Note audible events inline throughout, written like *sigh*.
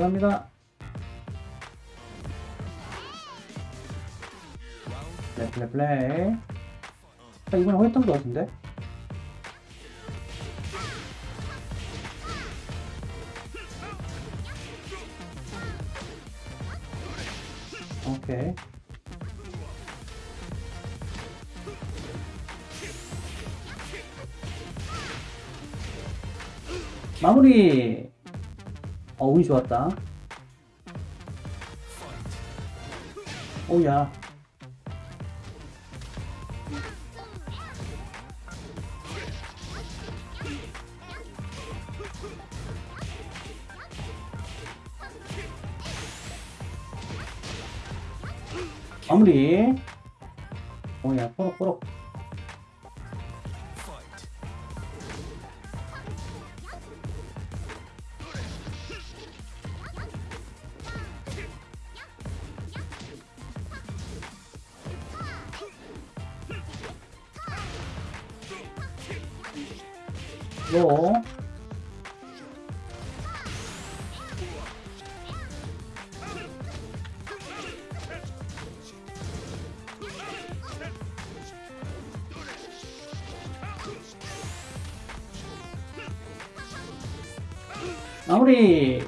들어갑니다. 플레이 플레이 플레이. 아, 이번에 허했던 것 같은데? 오케이. 마무리. 어, 운이 좋았다. 오야. 마무리. 오야, 뽀록뽀록. 로. 마무리.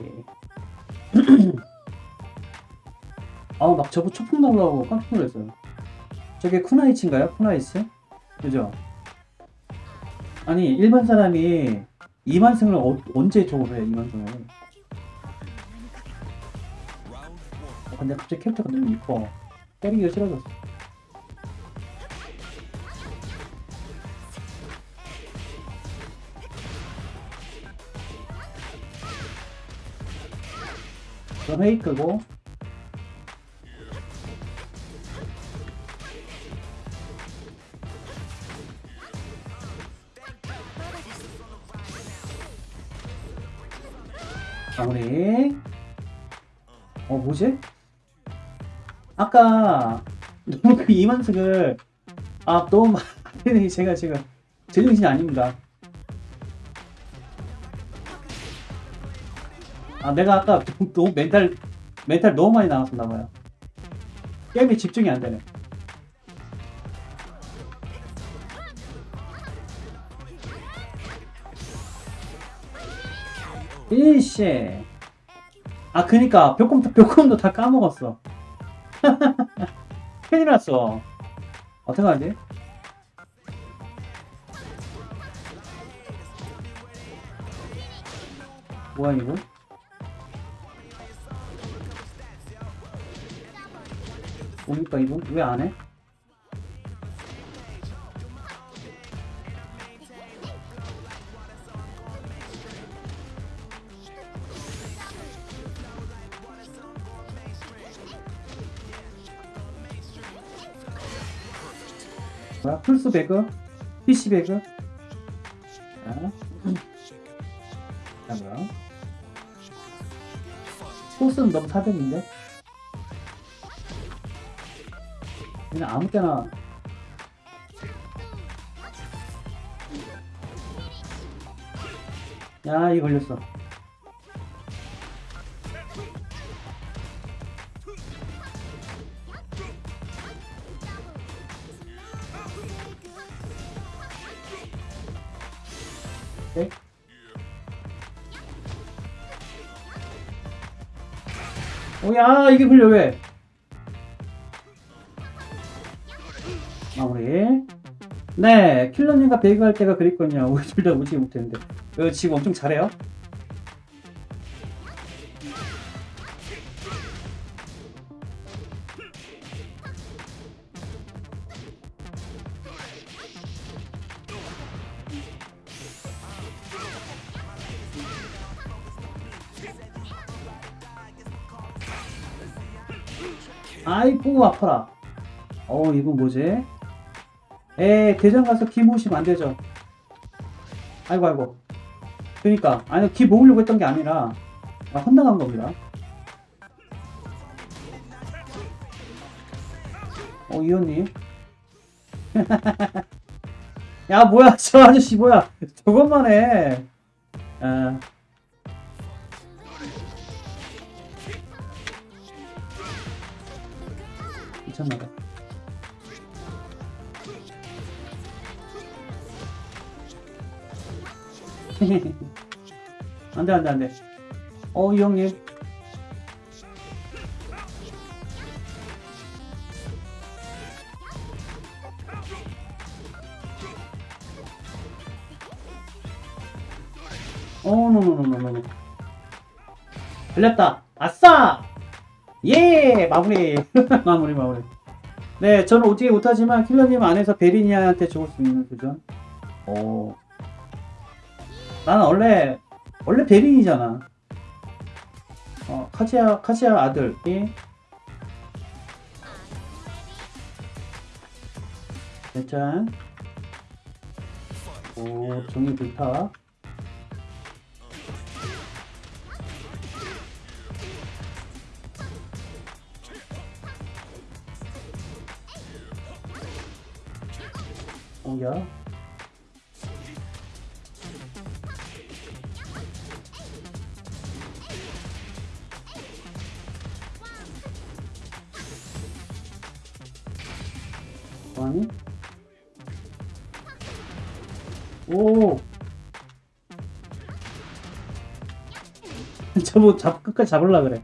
아, 막 저거 초풍 나오려고 깜짝 놀랐어요. 저게 쿠나이치인가요? 쿠나이치? 그죠? 아니, 일반 사람이 2만승을 어, 언제 저걸 해, 2만승을. 어, 근데 갑자기 캐릭터가 너무 이뻐. 때리기가 싫어졌어. 그럼 회의 끄고 마무리. 어 뭐지? 아까 너무 그 이만승을 아 너무 많이 제가 지금 제정신이 아닙니다. 아 내가 아까 너무- 멘탈 멘탈 너무 많이 나갔었나 봐요. 게임에 집중이 안 되네 일씨 아 그니까 벽곰도 벽곰도 다 까먹었어 *laughs* 큰일 났어 어떡하지? 뭐야 이거? 뭡니까 이거? 왜 안 해? 플스 배그? PC 배그? 자, 자 뭐야? 소스는 너무 사병인데? 그냥 아무 때나 야, 이 걸렸어. 오케이. 오야, 이게 걸려, 왜? 마무리. 네, 킬러님과 배그할 때가 그립거든요. *laughs* 우리 둘 다 오지 못했는데. 어, 지금 엄청 잘해요? 아이고 아파라. 어 이건 뭐지? 에 대전 가서 기 모으시면 안 되죠. 아이고 아이고. 그니까 아니 기 모으려고 했던 게 아니라 아, 헌당한 겁니다. 어 이현님. *laughs* 야 뭐야? 저 아저씨 뭐야? 저것만 해. 아. 미쳤나봐. *laughs* 안돼 안돼 안돼. 어이 형님. 어 노노노노노. 걸렸다. 아싸! 예! 마무리. *laughs* 마무리, 마무리. 네, 저는 어떻게 못하지만 킬러님 안에서 베리니아한테 죽을 수 있는 도전. 오. 나는 원래, 원래 베린이잖아. 어, 카지아, 카지아 아들. 예? 일단. 오, 종이 불타. 오야. 아니? 오. *laughs* 저뭐 잡 끝까지 잡을라 그래.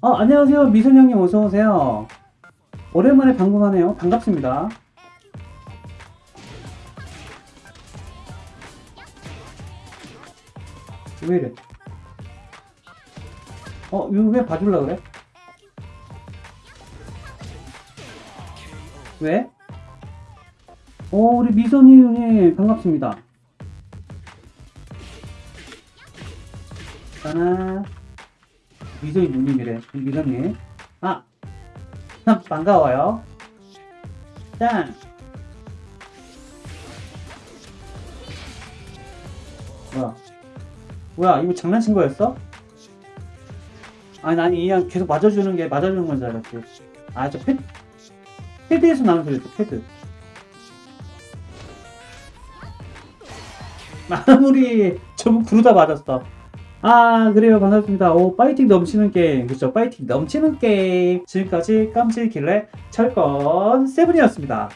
어 안녕하세요 미선 형님 어서 오세요. 오랜만에 방문하네요. 반갑습니다. 왜 이래? 어, 왜 봐줄라 그래? 왜? 오, 우리 미선이 형님, 반갑습니다. 하나, 미선이 누님이래. 미선님. 아, 참, 반가워요. 짠. 뭐야? 뭐야 이거 장난친 거였어? 아니 난 그냥 계속 맞아주는 게 맞아주는 건 줄 알았지. 아저 패, 패드에서 나오는 소리였어 패드. 마무리 저분 구르다 맞았어. 아 그래요. 반갑습니다. 오 파이팅 넘치는 게임. 그쵸? 파이팅 넘치는 게임. 지금까지 깜찍길래 철권 세븐이었습니다